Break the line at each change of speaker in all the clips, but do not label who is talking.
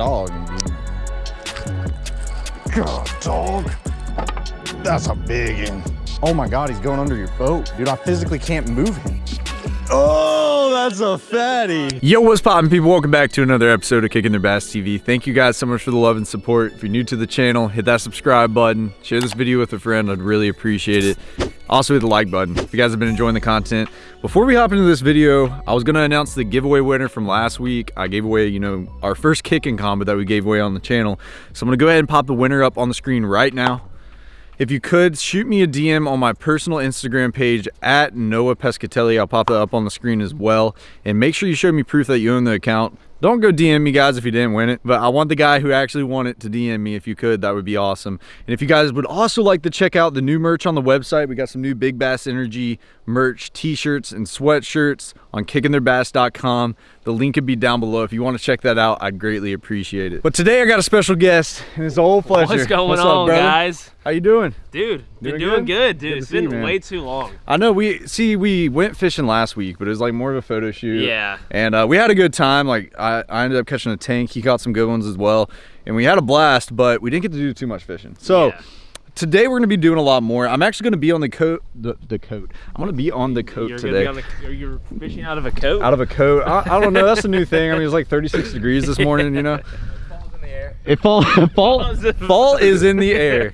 God, dog. God, dog. That's a big one. Oh my God, he's going under your boat. Dude, I physically can't move him. Oh, that's a fatty.
Yo, what's poppin' people? Welcome back to another episode of Kicking Their Bass TV. Thank you guys so much for the love and support. If you're new to the channel, hit that subscribe button. Share this video with a friend. I'd really appreciate it. Also hit the like button if you guys have been enjoying the content. Before we hop into this video, I was gonna announce the giveaway winner from last week. I gave away, you know, our first kicking combo that we gave away on the channel. So I'm gonna go ahead and pop the winner up on the screen right now. If you could, shoot me a DM on my personal Instagram page at Noah Pescatelli. I'll pop that up on the screen as well. And make sure you show me proof that you own the account. Don't go DM me guys if you didn't win it, but I want the guy who actually won it to DM me if you could, that would be awesome. And if you guys would also like to check out the new merch on the website, we got some new Big Bass Energy merch, t-shirts and sweatshirts on kickingtheirbass.com. The link could be down below. If you want to check that out, I'd greatly appreciate it. But today I got a special guest and it's old Fletcher.
What's going
What's
on,
up,
guys?
How you doing?
Dude, been
Doing good?
good, dude.
Good
it's
see you,
been way too long.
I know we see we went fishing last week, but it was like more of a photo shoot.
Yeah.
And uh, we had a good time. Like I, I ended up catching a tank. He caught some good ones as well, and we had a blast. But we didn't get to do too much fishing. So
Yeah.
Today we're gonna be doing a lot more. I'm actually gonna be on the coat. The, the coat. I'm gonna be on the coat
You're
today.
gonna be on the, you're, you're fishing out of a coat.
out of a coat. I, I don't know. That's a new thing. I mean, it's like 36 degrees this morning. You know. It falls in the air. It fall fall fall is in the air.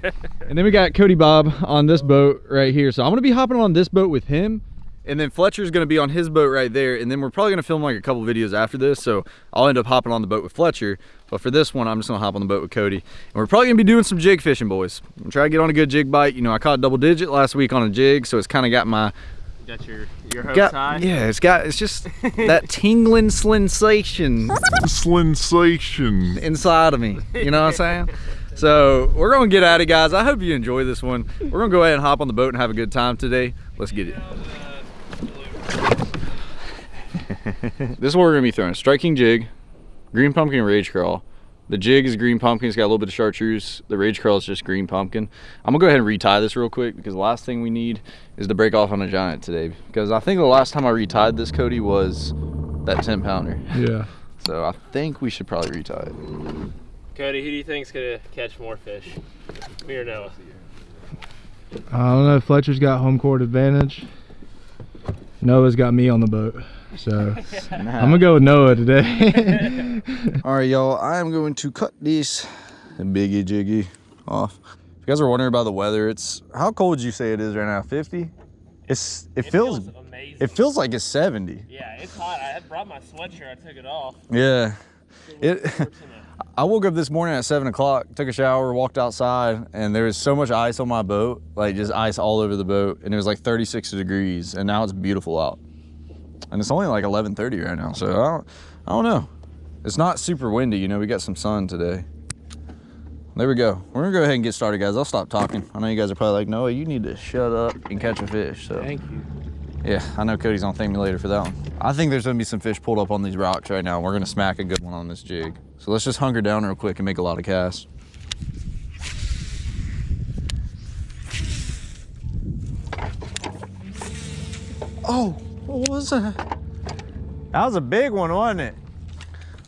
And then we got Cody Bob on this boat right here. So I'm gonna be hopping on this boat with him. And then Fletcher's gonna be on his boat right there. And then we're probably gonna film like a couple videos after this. So I'll end up hopping on the boat with Fletcher. But for this one, I'm just gonna hop on the boat with Cody. And we're probably gonna be doing some jig fishing, boys. I'm trying to get on a good jig bite. You know, I caught a double digit last week on a jig, so it's kind of got my
Got your your hopes
got
high.
yeah, it's got it's just that tingling sensation
sensation.
inside of me. You know what I'm saying? So we're gonna get at it, guys. I hope you enjoy this one. We're gonna go ahead and hop on the boat and have a good time today. Let's get it. this is what we're gonna be throwing: Strike King jig, green pumpkin, Rage Craw. The jig is green pumpkin. It's got a little bit of chartreuse. The Rage Craw is just green pumpkin. I'm gonna go ahead and retie this real quick because the last thing we need is to break off on a giant today. Because I think the last time I retied this, Cody, was that 10 pounder.
Yeah.
So I think we should probably retie it.
Cody, who do you think's gonna catch more fish? Me or Noah?
I don't know. Fletcher's got home court advantage. Noah's got me on the boat. So I'm gonna go with Noah today.
All right, y'all. I am going to cut this biggie jiggy off. If you guys are wondering about the weather, it's how cold would you say it is right now? 50? It's it, feels,
amazing.
it feels like it's 70.
yeah, it's hot. I brought my sweatshirt. I took it off.
Yeah. It I woke up this morning at seven o'clock, took a shower, walked outside, and there was so much ice on my boat, like just ice all over the boat, and it was like 36 degrees, and now it's beautiful out. And it's only like 11:30 right now, so I don't, I don't know. It's not super windy, you know. We got some sun today. There we go. We're gonna go ahead and get started, guys. I'll stop talking. I know you guys are probably like, Noah, you need to shut up and catch a fish. So
Thank you.
yeah, I know Cody's gonna thank me later for that one. I think there's gonna be some fish pulled up on these rocks right now. We're gonna smack a good one on this jig. So let's just hunker down real quick and make a lot of casts. Oh, what was that? That was a big one, wasn't it?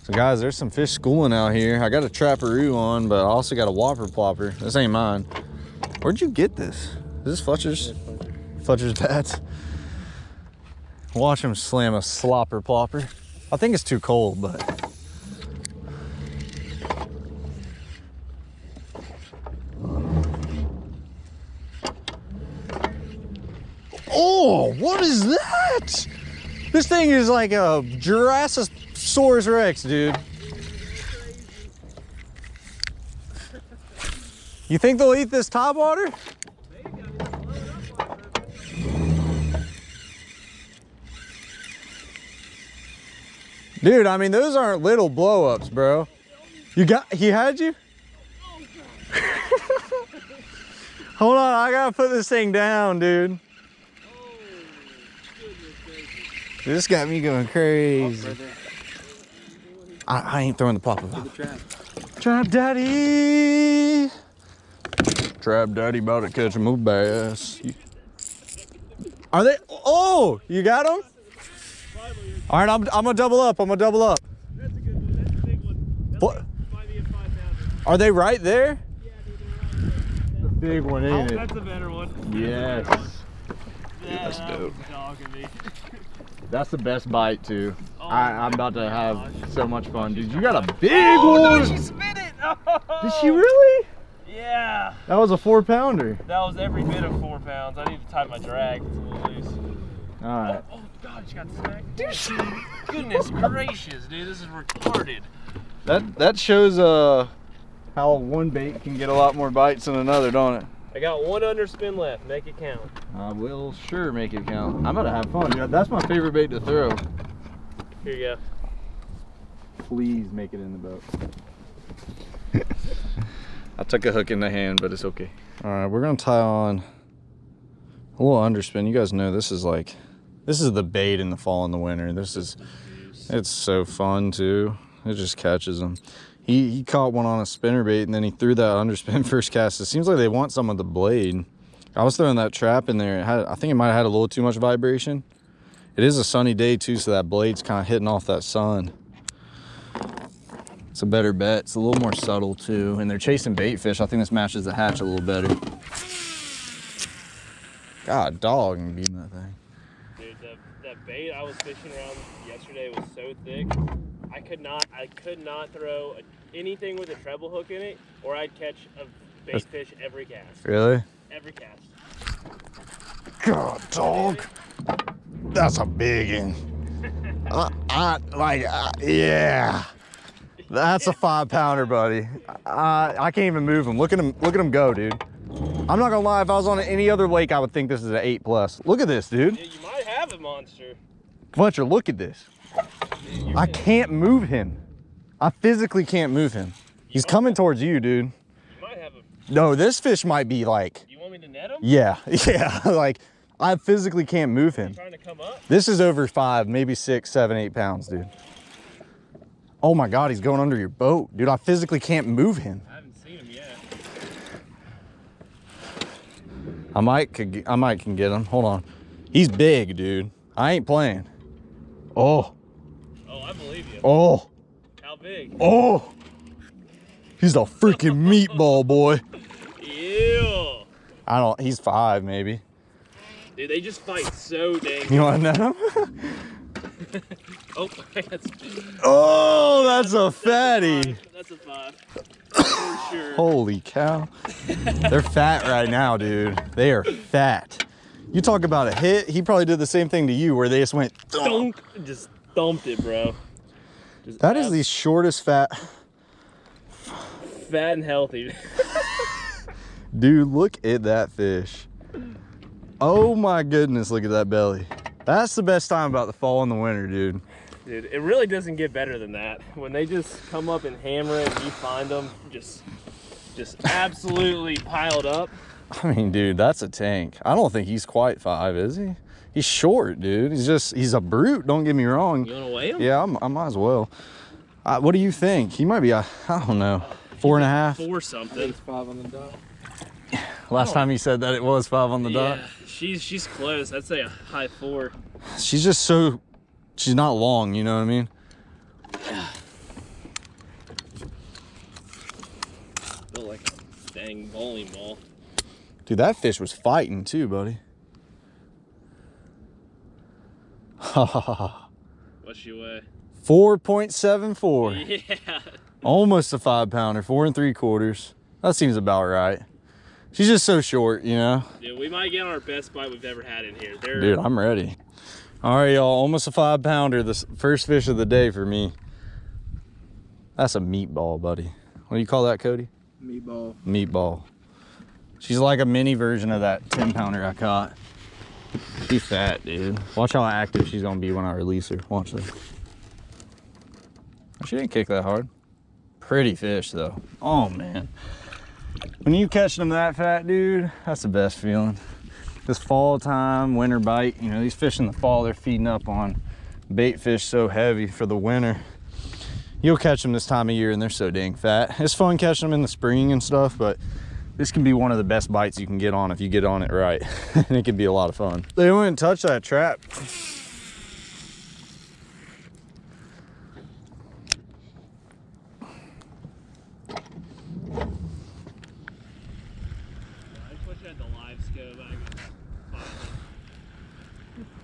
So guys, there's some fish schooling out here. I got a trapperoo on, but I also got a whopper plopper. This ain't mine. Where'd you get this? Is this Fletcher's? Fletcher's bats. Watch him slam a slopper plopper. I think it's too cold, but. Oh, what is that? This thing is like a Jurassisaurus Rex, dude. You think they'll eat this top water? Dude, I mean, those aren't little blow-ups, bro. You got, he had you? Hold on, I gotta put this thing down, dude. This got me going crazy. I, I ain't throwing the plopper out. Trap daddy. Trap daddy about to catch him a bass. Are they? Oh, you got them? All right, I'm, I'm gonna double up. I'm gonna double up. Fle-
Are they right there? The big one, ain't oh, it?
That's a better one.
Yes.
Yeah,
That's
that
dope.
Was dogging me.
That's the best bite too.
Oh
I, I'm about to have
gosh.
so much fun. Dude, you got a big
Oh,
one.
no, she spit it!
Did she really?
Yeah.
That was a four pounder.
That was every bit of four pounds. I need to tie my drag. It's a little loose.
All right.
Oh, God, she got smacked. Dude, goodness gracious, dude. This is retarded.
That that shows uh how one bait can get a lot more bites than another, don't it?
I got one underspin left. Make it count.
I will sure make it count. I'm gonna have fun. dude. That's my favorite bait to throw.
Here you go.
Please make it in the boat. I took a hook in the hand, but it's okay. All right, we're gonna tie on a little underspin. You guys know this is like, this is the bait in the fall and the winter. This is, it's so fun too. It just catches them. He, he caught one on a spinner bait and then he threw that underspin first cast. It seems like they want some of the blade. I was throwing that trap in there. Had, I think it might have had a little too much vibration. It is a sunny day too, so that blade's kind of hitting off that sun. It's a better bet. It's a little more subtle too. And they're chasing bait fish. I think this matches the hatch a little better. God, dog, and beating that thing.
Dude, the, that bait I was fishing around yesterday was so thick. I could not, I could not throw a, anything with a treble hook in it, or I'd catch a bait
That's-
fish every cast.
Really?
Every cast.
God, dog. That's a big one. I, I like, uh, yeah. That's a five pounder, buddy. I, I can't even move him. Look at him. Look at him go, dude. I'm not gonna lie. If I was on any other lake, I would think this is an eight plus. Look at this, dude.
Yeah, you might have a monster.
Fletcher, look at this. I can't move him. I physically can't move him. He's coming towards you, dude.
You might have a.
No, this fish might be like,
You want me to net him?
yeah, yeah. Like, I physically can't move him.
Trying to come up?
This is over five, maybe six, seven, eight pounds, dude. Oh my God, he's going under your boat. Dude, I physically can't move him.
I haven't seen him yet.
I might, could, get- I might can get him. Hold on. He's big, dude. I ain't playing. Oh,
Oh, I believe you.
oh,
How big?
oh. He's a freaking meatball, boy.
Ew.
I don't, he's five, maybe.
Dude, they just fight so dang.
You want to net him?
Oh, that's,
oh, that's a fatty.
that's a five. For sure.
Holy cow. They're fat right now, dude. They are fat. You talk about a hit, he probably did the same thing to you where they just went. Thunk.
Just thumped it, bro. Just
That is the shortest fat.
fat and healthy.
Dude, look at that fish. Oh my goodness, look at that belly. That's the best time about the fall and the winter, dude.
Dude, it really doesn't get better than that. When they just come up and hammer it, and you find them just, just absolutely piled up.
I mean, dude, that's a tank. I don't think he's quite five, is he? He's short, dude. He's just, he's a brute, don't get me wrong.
You wanna weigh them?
Yeah, I'm, I might as well. Uh, what do you think? He might be, a, I don't know, four and a half.
Four something. five on the dot.
Last time you said that it was five on the dot.
Yeah, she's she's close. I'd say a high four.
She's just so, she's not long, you know what I mean?
Feel like a dang bowling ball.
Dude, that fish was fighting too, buddy.
What's she weigh?
4.74.
Yeah.
Almost a five pounder, four and three quarters. That seems about right. She's just so short, you know?
Dude, we might get our best bite we've ever had in here. They're,
Dude, I'm ready. All right, y'all, almost a five pounder. The first fish of the day for me. That's a meatball, buddy. What do you call that, Cody?
Meatball.
Meatball. She's like a mini version of that 10 pounder I caught. She's fat, dude. Watch how active she's gonna be when I release her. Watch this. She didn't kick that hard. Pretty fish though. Oh man. When you catch them that fat, dude, that's the best feeling. This fall time, winter bite, you know, these fish in the fall, they're feeding up on bait fish so heavy for the winter. You'll catch them this time of year and they're so dang fat. It's fun catching them in the spring and stuff, but this can be one of the best bites you can get on if you get on it right. and it can be a lot of fun. They wouldn't touch that trap.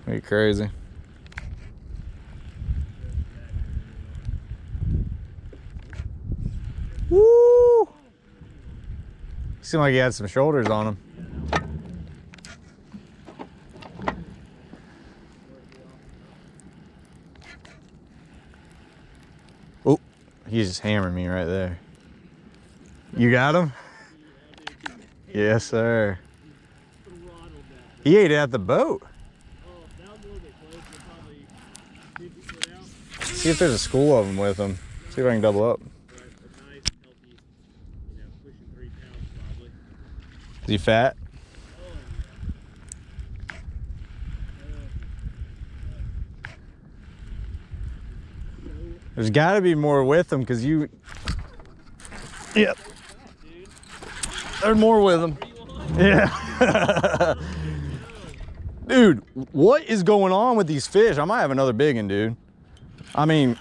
Are you crazy? Seemed like he had some shoulders on him. Oh, he's just hammering me right there. You got him? Yes, sir. He ate it at the boat. See if there's a school of them with him. See if I can double up. Is he fat? There's got to be more with them because you. Yep. There's more with them. Yeah. dude, what is going on with these fish? I might have another big one, dude. I mean,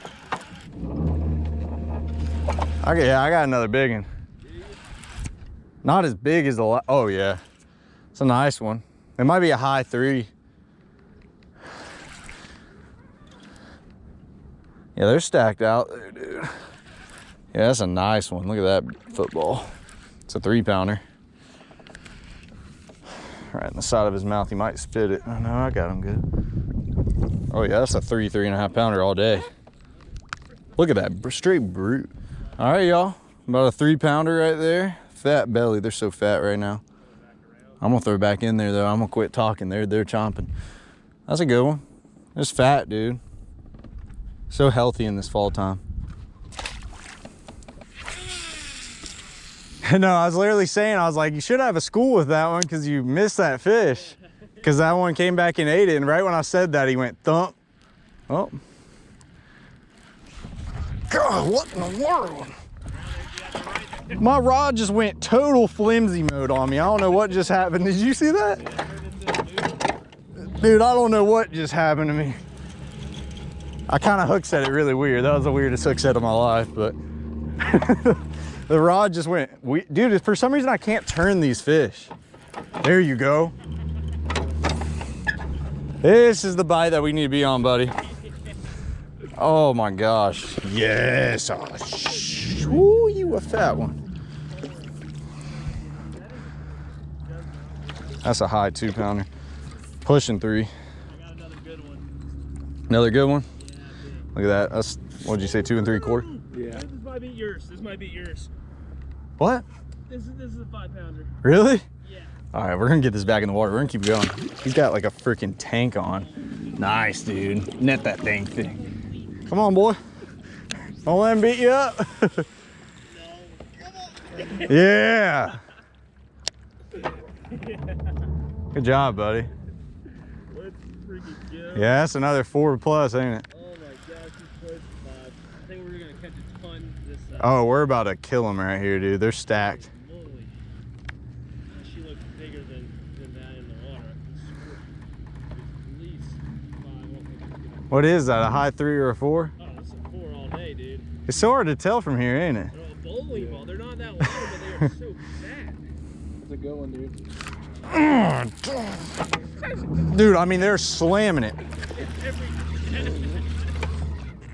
okay, yeah, I got another big one. Not as big as the, oh yeah. It's a nice one. It might be a high three. Yeah, they're stacked out there, dude. Yeah, that's a nice one. Look at that football. It's a three pounder. Right in the side of his mouth. He might spit it. Oh, no, I got him good. Oh yeah, that's a three, three and a half pounder all day. Look at that, straight brute. All right, y'all. About a three pounder right there. Fat belly, they're so fat right now. I'm gonna throw back in there though. I'm gonna quit talking. They're they're chomping. That's a good one. It's fat, dude. So healthy in this fall time. no, I was literally saying, I was like, you should have a school with that one because you missed that fish. Because that one came back and ate it. And right when I said that, he went thump. Oh. God, what in the world? My rod just went total flimsy mode on me. I don't know what just happened. Did you see that? Dude, I don't know what just happened to me. I kind of hook set it really weird. That was the weirdest hook set of my life, but the rod just went, we, dude, for some reason I can't turn these fish. There you go. This is the bite that we need to be on, buddy. Oh my gosh. Yes. Oh, sh- Ooh, you a fat one. That's a high two pounder. Pushing three. Another good one? Look at that. That's, what'd you say, two and three quarter?
Yeah. This might be yours. This might be yours.
What?
This is this is a five pounder.
Really?
Yeah.
All right, we're gonna get this back in the water. We're gonna keep going. He's got like a freaking tank on. Nice, dude. Net that thing thing. Come on, boy. Don't let him beat you up. yeah. Good job, buddy.
Let's freaking go.
Yeah, that's another four plus, ain't it?
Oh my gosh, he's close five. I think we're gonna catch a ton this uh,
Oh, we're about to kill them right here, dude. They're stacked.
She looks bigger than, than that in the water. I can swear. There's at least five. I don't think it's gonna-
What is that? A high three or a four?
Oh, it's a four all day, dude.
It's so hard to tell from here, ain't it?
They're all bowling ball. They're not that long, but they are so fat.
Dude.
Dude, I mean, they're slamming it.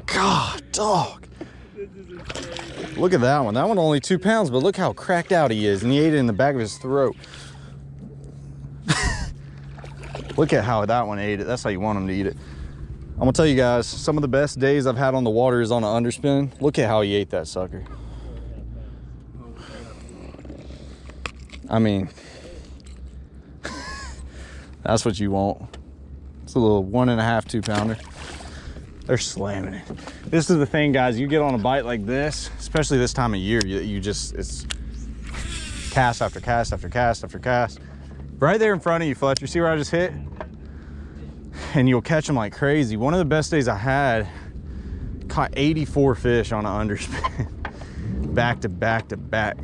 God, dog. Look at that one. That one only two pounds, but look how cracked out he is. And he ate it in the back of his throat. look at how that one ate it. That's how you want him to eat it. I'm gonna tell you guys, some of the best days I've had on the water is on an underspin. Look at how he ate that sucker. I mean, that's what you want. It's a little one and a half, two pounder. They're slamming it. This is the thing, guys. You get on a bite like this, especially this time of year, you, you just, it's cast after cast after cast after cast. Right there in front of you, Fletcher. See where I just hit? And you'll catch them like crazy. One of the best days I had, caught 84 fish on an underspin. back to back to back.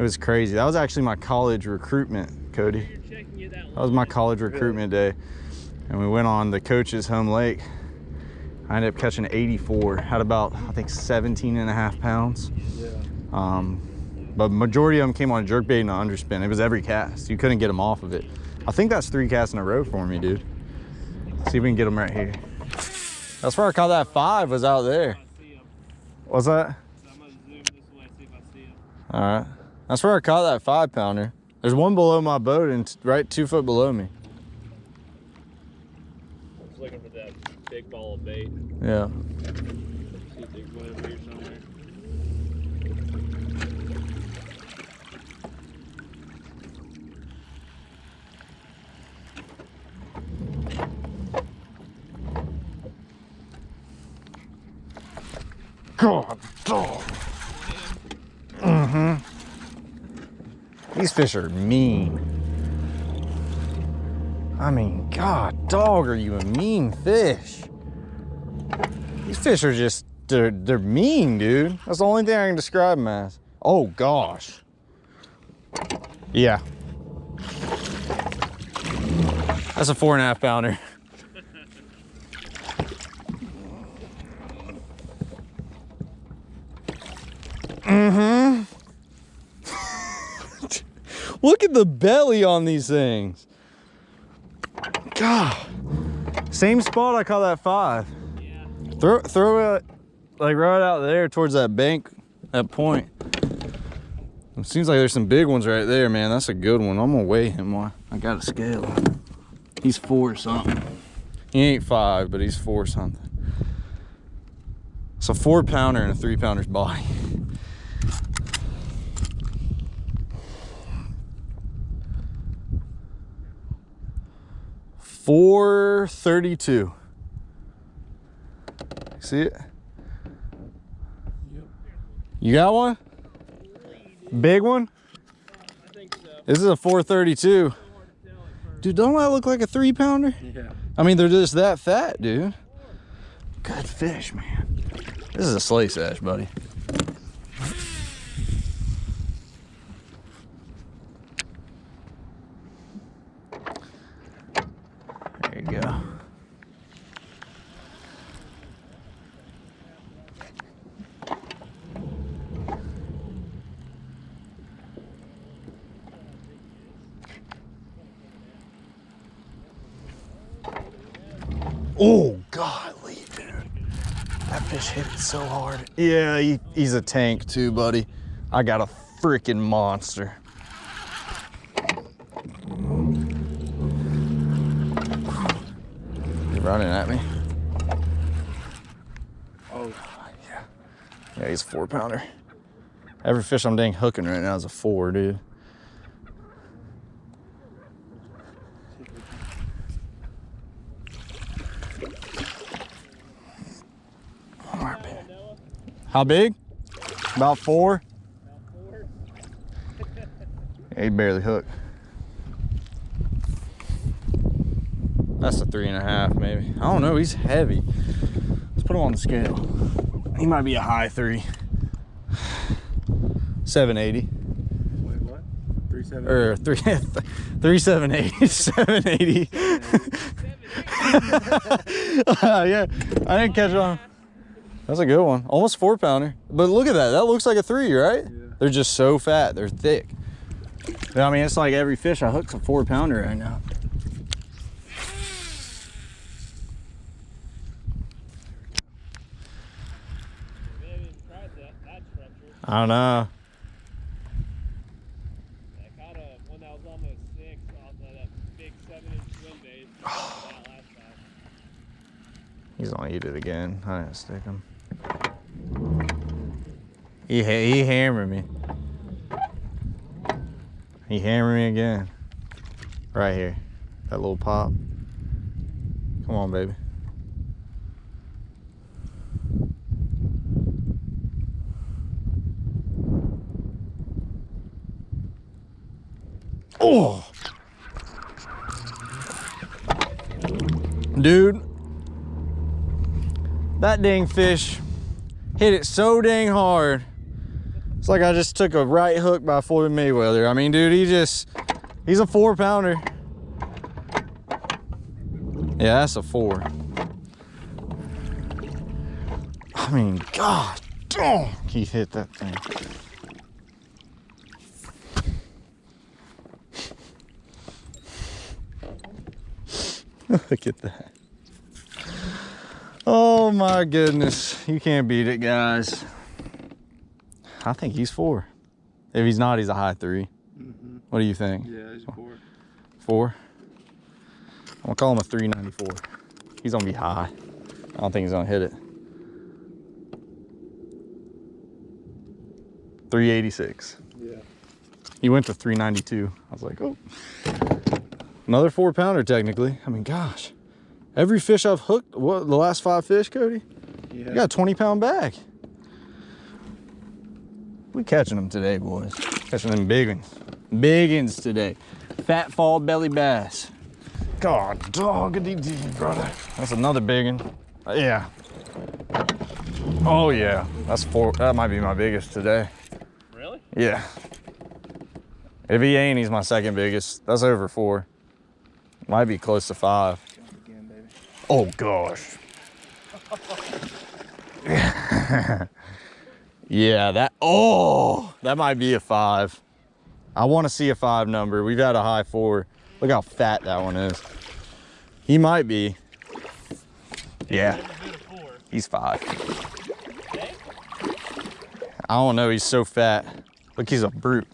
It was crazy. That was actually my college recruitment, Cody.
You're checking it out.
That was my college recruitment day. And we went on the coach's home lake. I ended up catching 84, had about, I think 17 and a half pounds. Um, but majority of them came on a jerkbait and an underspin. It was every cast. You couldn't get them off of it. I think that's three casts in a row for me, dude. See if we can get them right here. That's where I caught that five was out there. What's that?
So I'm gonna zoom this way, see if I see him.
All right. That's where I caught that five pounder. There's one below my boat and right two foot below me.
Just looking for that big ball of bait.
Yeah.
God, if there's one over here somewhere.
God dog. Mm-hmm. These fish are mean. I mean, God dog, are you a mean fish? These fish are just they're they're mean, dude. That's the only thing I can describe them as. Oh gosh. Yeah. That's a four and a half pounder. Mm-hmm. Look at the belly on these things. God. Same spot I caught that five.
Yeah.
Throw throw it like right out there towards that bank, that point. It seems like there's some big ones right there, man. That's a good one. I'm gonna weigh him while I got a scale. He's four something. He ain't five, but he's four something. It's a four pounder and a three pounder's body. Four thirty-two. See it? Yep. You got one? Big one?
I think so.
This is a 432.
Hard to tell at first.
Dude, don't that look like a three pounder?
Yeah.
I mean, they're just that fat, dude. Good fish, man. This is a slay sash, buddy. There you go. Oh, golly, dude. That fish hit it so hard. Yeah, he, he's a tank too, buddy. I got a freaking monster. You running at me? Oh, yeah. Yeah, he's a four pounder. Every fish I'm dang hooking right now is a four, dude. How big? About four? Yeah, he barely hooked. That's a three and a half, maybe. I don't know, he's heavy. Let's put him on the scale. He might be a high three. 780.
Wait, what? Three seven.
Or three, three seven eight, seven eighty. Uh, yeah, I didn't catch on. That's a good one. Almost four pounder. But look at that. That looks like a three, right? Yeah. They're just so fat. They're thick. But, I mean, it's like every fish I hook's a four pounder right now.
Maybe I haven't even tried that, that structure.
I don't know.
I caught a one that was almost six off of that big seven inch swim bait. that.
He's gonna eat it again. I didn't stick him. He ha- he hammered me. He hammered me again. Right here. That little pop. Come on, baby. Oh! Dude, that dang fish hit it so dang hard. It's like I just took a right hook by Floyd Mayweather. I mean, dude, he just, he's a four pounder. Yeah, that's a four. I mean, God, dang, he hit that thing. Look at that. Oh my goodness. You can't beat it, guys. I think he's four. If he's not, he's a high 3 mm-hmm. What do you think?
Yeah, he's four.
Four? I'm gonna call him a 394. He's gonna be high. I don't think he's gonna hit it. 386.
Yeah.
He went to 392. I was like, oh. Another four pounder, technically. I mean, gosh. Every fish I've hooked, what, the last five fish, Cody?
Yeah.
You got a 20 pound bag. We catching them today, boys. Catching them big ones. Big ones today. Fat fall belly bass. God, doggity dee, brother. That's another big one. Uh, yeah. Oh yeah, that's four. That might be my biggest today.
Really?
Yeah. If he ain't, he's my second biggest. That's over four. Might be close to five.
Again.
Oh gosh. yeah, that oh that might be a five. I want to see a five number. We've had a high four. Look how fat that one is. He might be. Yeah,
Never been a four.
he's five. I don't know. He's so fat. Look, he's a brute.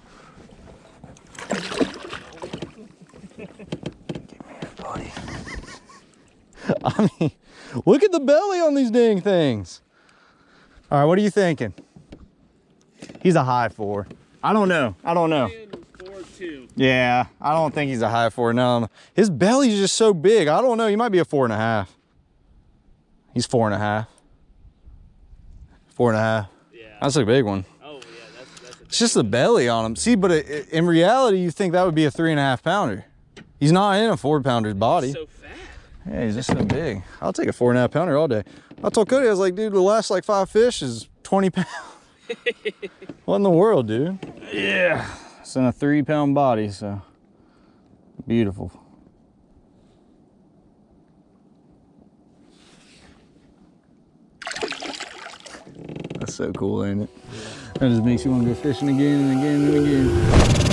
I mean, look at the belly on these dang things. All right, what are you thinking? He's a high four. I don't know. I don't know.
Four two.
Yeah, I don't think he's a high four. No, his belly's just so big. I don't know. He might be a four and a half. He's four and a half. Four and a half.
Yeah.
That's a big one.
Oh yeah, that's that's a
It's just the belly on him. See, but it, it- in reality, you think that would be a three and a half pounder. He's not in a four pounder's body.
so fat.
Yeah, he's just so big. I'll take a four and a half pounder all day. I told Cody, I was like, dude, the last like five fish is 20 pounds. what in the world, dude? Yeah. It's in a three pound body, so beautiful. That's so cool, ain't it? That just makes you want to go fishing again and again and again.